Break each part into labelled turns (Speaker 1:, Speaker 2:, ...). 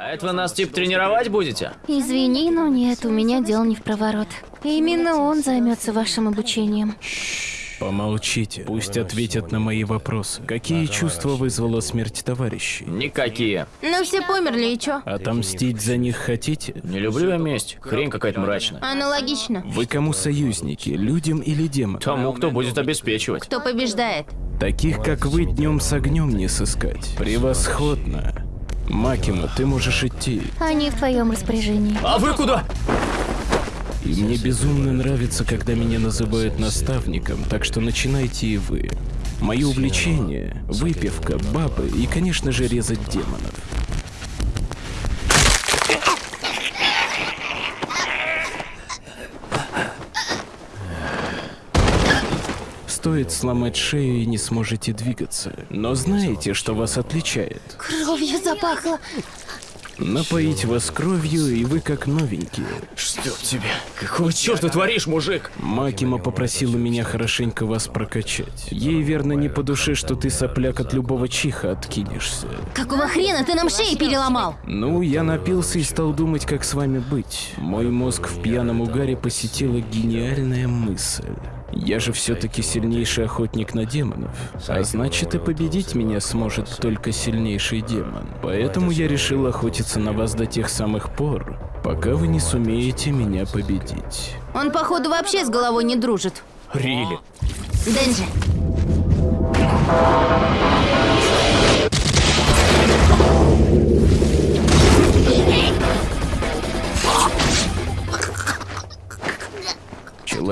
Speaker 1: А это вы нас типа тренировать будете?
Speaker 2: Извини, но нет, у меня дел не в проворот. Именно он займется вашим обучением.
Speaker 3: Помолчите, пусть ответят на мои вопросы. Какие чувства вызвала смерть товарищей?
Speaker 1: Никакие.
Speaker 2: Ну все померли, и чё?
Speaker 3: Отомстить за них хотите?
Speaker 1: Не люблю я месть. Хрень какая-то мрачная.
Speaker 2: Аналогично.
Speaker 3: Вы кому союзники, людям или демонам?
Speaker 1: Тому, кто будет обеспечивать.
Speaker 2: Кто побеждает?
Speaker 3: Таких, как вы, днем с огнем не сыскать. Превосходно. Макима, ты можешь идти.
Speaker 2: Они в твоем распоряжении.
Speaker 1: А вы куда?
Speaker 3: И мне безумно нравится, когда меня называют наставником, так что начинайте и вы. Мое увлечение – выпивка, бабы и, конечно же, резать демонов. Стоит сломать шею и не сможете двигаться. Но знаете, что вас отличает?
Speaker 2: Кровью запахло.
Speaker 3: Напоить вас кровью, и вы как новенькие.
Speaker 1: Чтоб тебе. Какого черта творишь, мужик?
Speaker 3: Макима попросила меня хорошенько вас прокачать. Ей верно не по душе, что ты сопляк от любого чиха откинешься.
Speaker 2: Какого хрена ты нам шеи переломал?
Speaker 3: Ну, я напился и стал думать, как с вами быть. Мой мозг в пьяном угаре посетила гениальная мысль. Я же все-таки сильнейший охотник на демонов. А значит, и победить меня сможет только сильнейший демон. Поэтому я решил охотиться на вас до тех самых пор, пока вы не сумеете меня победить.
Speaker 2: Он, походу, вообще с головой не дружит.
Speaker 1: Рили.
Speaker 2: Денджи.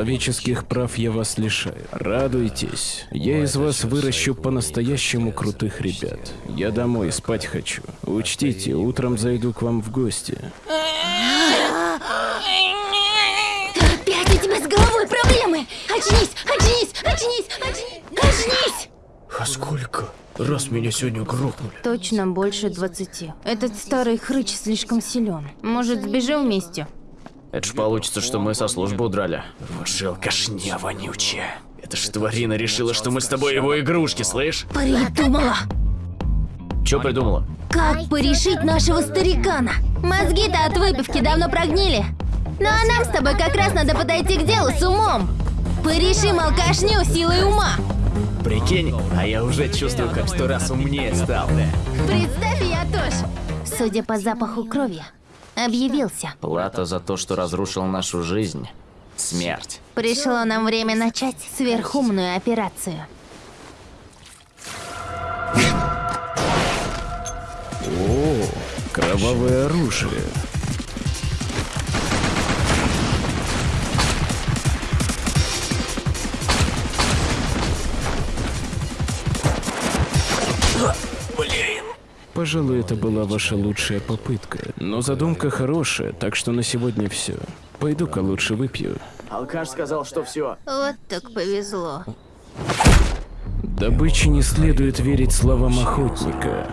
Speaker 3: Человеческих прав я вас лишаю. Радуйтесь. Я из вас выращу по-настоящему крутых ребят. Я домой спать хочу. Учтите, утром зайду к вам в гости.
Speaker 2: Опять у тебя с головой проблемы! Очнись, очнись, очнись, очнись, очнись!
Speaker 1: А сколько? Раз меня сегодня грохнули.
Speaker 2: Точно больше двадцати. Этот старый хрыч слишком силен. Может, сбежим вместе?
Speaker 1: Это ж получится, что мы со службы удрали. Вот же алкашня вонючая. Это ж тварина решила, что мы с тобой его игрушки, слышь?
Speaker 2: Придумала!
Speaker 1: Чё придумала?
Speaker 2: Как порешить нашего старикана? Мозги-то от выпивки давно прогнили. Ну а нам с тобой как раз надо подойти к делу с умом. Порешим алкашню силой ума.
Speaker 1: Прикинь, а я уже чувствую, как сто раз умнее стал.
Speaker 2: Представь, я тоже. Судя по запаху крови, объявился.
Speaker 1: Плата за то, что разрушил нашу жизнь. Смерть.
Speaker 2: Пришло нам время начать сверхумную операцию.
Speaker 3: О, кровавое оружие. Пожалуй, это была ваша лучшая попытка. Но задумка хорошая, так что на сегодня все. Пойду-ка лучше выпью.
Speaker 1: Алкаш сказал, что все.
Speaker 2: Вот так повезло.
Speaker 3: Добыче не следует верить словам охотника.